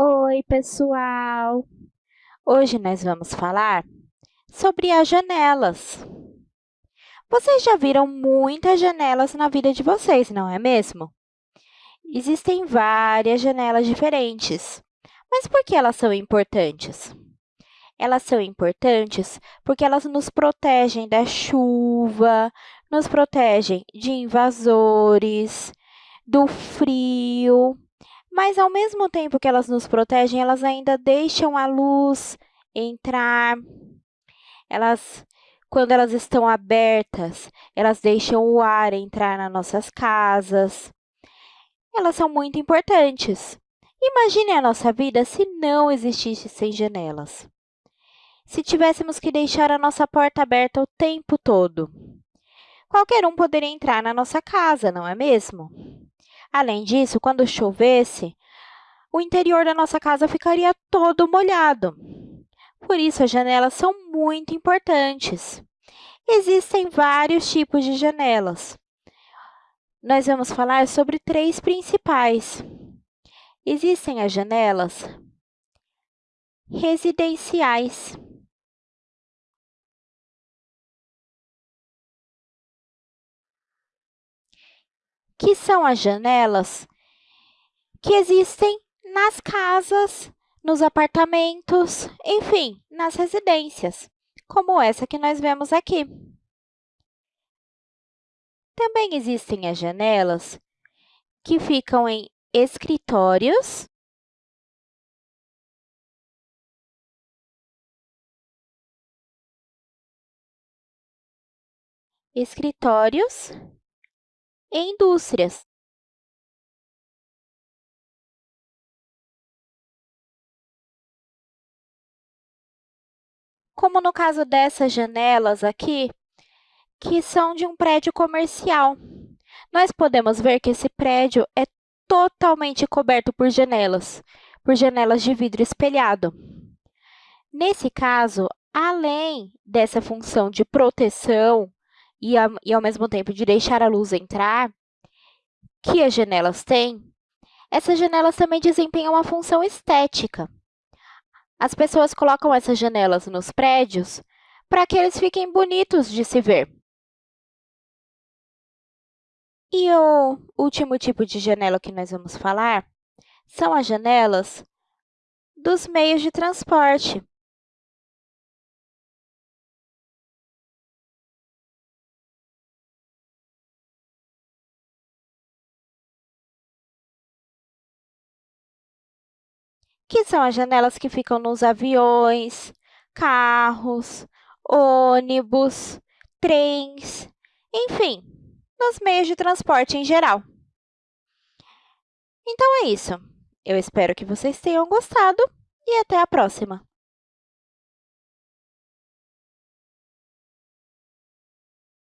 Oi, pessoal! Hoje nós vamos falar sobre as janelas. Vocês já viram muitas janelas na vida de vocês, não é mesmo? Existem várias janelas diferentes. Mas por que elas são importantes? Elas são importantes porque elas nos protegem da chuva, nos protegem de invasores, do frio, mas, ao mesmo tempo que elas nos protegem, elas ainda deixam a luz entrar. Elas, quando elas estão abertas, elas deixam o ar entrar nas nossas casas. Elas são muito importantes. Imagine a nossa vida se não existissem janelas. Se tivéssemos que deixar a nossa porta aberta o tempo todo. Qualquer um poderia entrar na nossa casa, não é mesmo? Além disso, quando chovesse, o interior da nossa casa ficaria todo molhado. Por isso, as janelas são muito importantes. Existem vários tipos de janelas. Nós vamos falar sobre três principais. Existem as janelas residenciais. Que são as janelas que existem nas casas, nos apartamentos, enfim, nas residências, como essa que nós vemos aqui. Também existem as janelas que ficam em escritórios, escritórios e indústrias. Como no caso dessas janelas aqui, que são de um prédio comercial. Nós podemos ver que esse prédio é totalmente coberto por janelas, por janelas de vidro espelhado. Nesse caso, além dessa função de proteção e, a, e, ao mesmo tempo, de deixar a luz entrar, que as janelas têm, essas janelas também desempenham uma função estética. As pessoas colocam essas janelas nos prédios para que eles fiquem bonitos de se ver. E o último tipo de janela que nós vamos falar são as janelas dos meios de transporte. Que são as janelas que ficam nos aviões, carros, ônibus, trens, enfim, nos meios de transporte em geral. Então é isso. Eu espero que vocês tenham gostado e até a próxima!